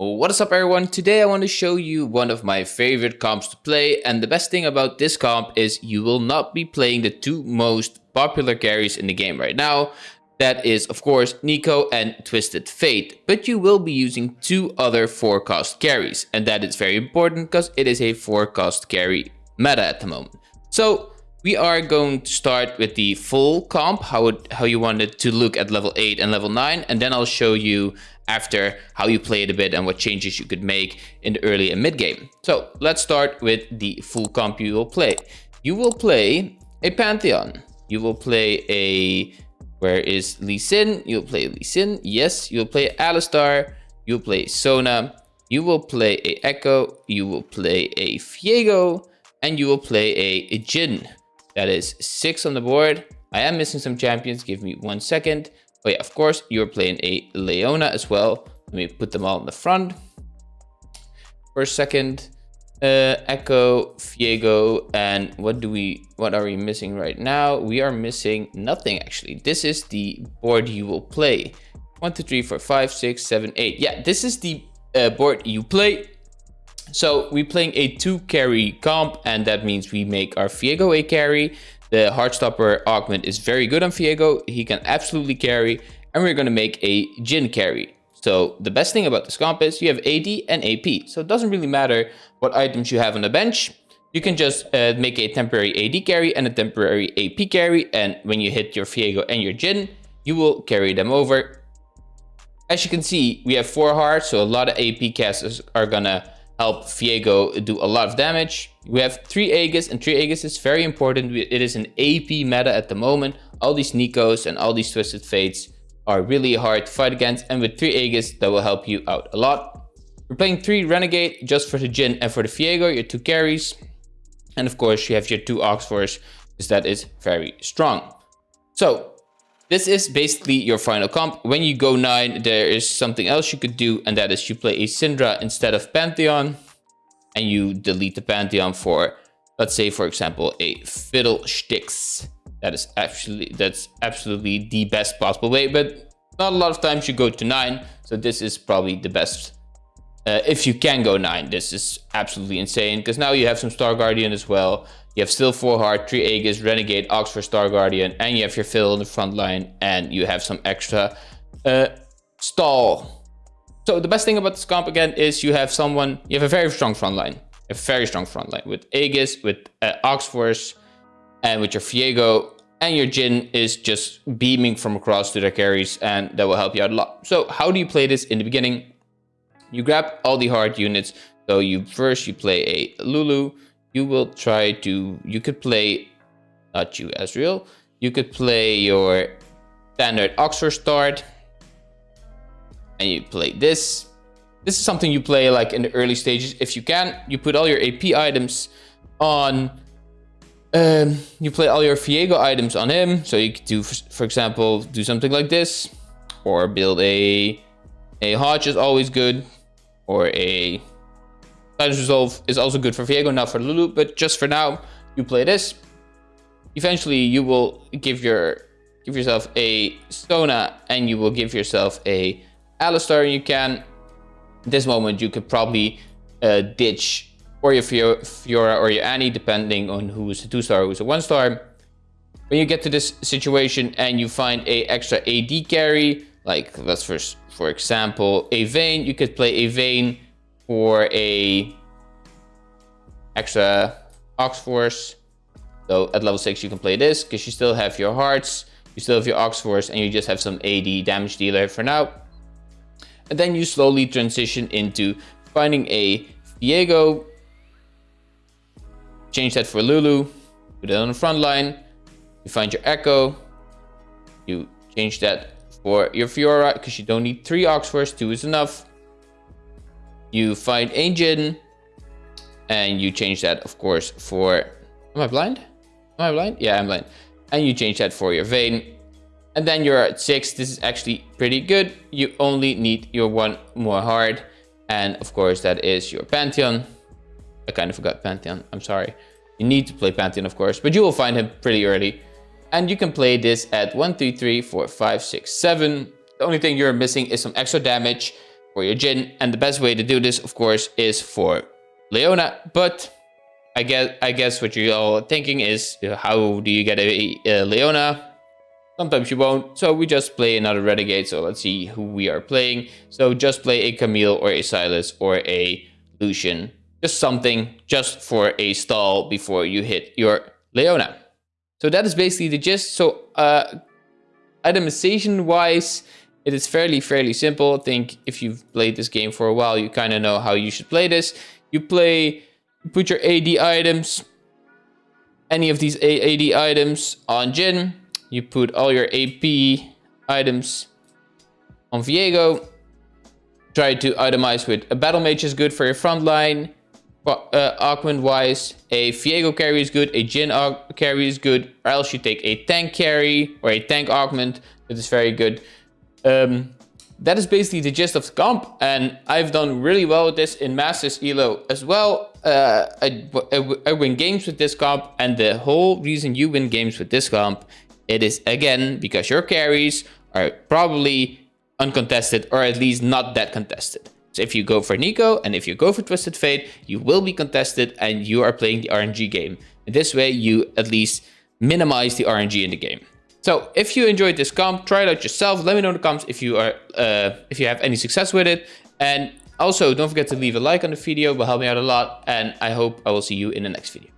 What is up everyone? Today I want to show you one of my favorite comps to play and the best thing about this comp is you will not be playing the two most popular carries in the game right now. That is of course Neeko and Twisted Fate, but you will be using two other 4 cost carries and that is very important because it is a 4 cost carry meta at the moment. So we are going to start with the full comp, how, it, how you want it to look at level 8 and level 9, and then I'll show you after how you play it a bit and what changes you could make in the early and mid game. So let's start with the full comp you will play. You will play a Pantheon. You will play a... Where is Lee Sin? You'll play Lee Sin. Yes, you'll play Alistar. You'll play Sona. You will play a Ekko. You will play a Viego. And you will play a, a Jhin. That is six on the board. I am missing some champions. Give me one second. Oh yeah, of course, you're playing a Leona as well. Let me put them all in the front. First, second, uh, Ekko, Viego, and what do we, what are we missing right now? We are missing nothing actually. This is the board you will play. One, two, three, four, five, six, seven, eight. Yeah, this is the uh, board you play. So we're playing a two carry comp and that means we make our Viego a carry. The Heartstopper augment is very good on Viego. He can absolutely carry and we're going to make a Jhin carry. So the best thing about this comp is you have AD and AP. So it doesn't really matter what items you have on the bench. You can just uh, make a temporary AD carry and a temporary AP carry. And when you hit your Viego and your Jhin, you will carry them over. As you can see, we have four hearts. So a lot of AP casters are going to help Viego do a lot of damage. We have 3 Aegis and 3 Aegis is very important. It is an AP meta at the moment. All these Neekos and all these Twisted Fates are really hard to fight against and with 3 Aegis that will help you out a lot. We're playing 3 Renegade just for the Jhin and for the Viego, your 2 carries. And of course you have your 2 Oxforce because that is very strong. So this is basically your final comp. When you go 9, there is something else you could do, and that is you play a Syndra instead of Pantheon, and you delete the Pantheon for, let's say, for example, a Fiddlesticks. That is actually that's absolutely the best possible way, but not a lot of times you go to 9, so this is probably the best. Uh, if you can go 9, this is absolutely insane, because now you have some Star Guardian as well, you have still 4 Heart, 3 Aegis, Renegade, Ox Force Star Guardian, and you have your fill in the front line, and you have some extra uh, stall. So the best thing about this comp again is you have someone, you have a very strong front line. A very strong front line with Aegis, with uh, Oxforce, and with your Viego, and your Jhin is just beaming from across to their carries, and that will help you out a lot. So how do you play this in the beginning? You grab all the hard units. So you first you play a Lulu, you will try to, you could play, not you Ezreal, you could play your standard Ox Force start and you play this. This is something you play like in the early stages. If you can, you put all your AP items on, um, you play all your Viego items on him. So you could do, for example, do something like this or build a, a Hodge is always good or a Resolve is also good for Viego, not for Lulu, but just for now, you play this. Eventually, you will give your give yourself a Sona and you will give yourself a Alistar. You can, this moment, you could probably uh, ditch or your Fiora or your Annie, depending on who's a two-star, who's a one-star. When you get to this situation and you find a extra AD carry, like let's first, for example, a Vayne, you could play a Vayne for a extra Ox Force. So at level 6 you can play this because you still have your hearts, you still have your Ox Force, and you just have some AD damage dealer for now. And then you slowly transition into finding a Viego, change that for Lulu, put it on the front line, you find your Ekko, you change that for your Fiora because you don't need three Ox Force, two is enough. You find Jhin and you change that, of course, for... Am I blind? Am I blind? Yeah, I'm blind. And you change that for your Vayne. And then you're at 6. This is actually pretty good. You only need your one more heart. And of course, that is your Pantheon. I kind of forgot Pantheon. I'm sorry. You need to play Pantheon, of course. But you will find him pretty early. And you can play this at 1, 2, 3, 4, 5, 6, 7. The only thing you're missing is some extra damage your Jhin. And the best way to do this, of course, is for Leona. But I guess I guess what you're all thinking is, how do you get a, a Leona? Sometimes you won't, so we just play another Renegade, so let's see who we are playing. So just play a Camille or a Sylas or a Lucian. Just something just for a stall before you hit your Leona. So that is basically the gist. So uh, itemization wise, it is fairly, fairly simple. I think if you've played this game for a while, you kind of know how you should play this. You play, you put your AD items, any of these AD items on Jhin. You put all your AP items on Viego. Try to itemize with a battle mage is good for your front line uh, augment wise, a Viego carry is good, a Jhin carry is good, or else you take a tank carry or a tank augment. That is very good. Um, that is basically the gist of the comp, and I've done really well with this in Masters Elo as well. Uh, I, I, I win games with this comp, and the whole reason you win games with this comp, it is again because your carries are probably uncontested or at least not that contested. So if you go for Neeko and if you go for Twisted Fate, you will be contested and you are playing the RNG game. In this way, you at least minimize the RNG in the game. So if you enjoyed this comp, try it out yourself. Let me know in the comments if you are uh, if you have any success with it. And also don't forget to leave a like on the video, it will help me out a lot. And I hope I will see you in the next video.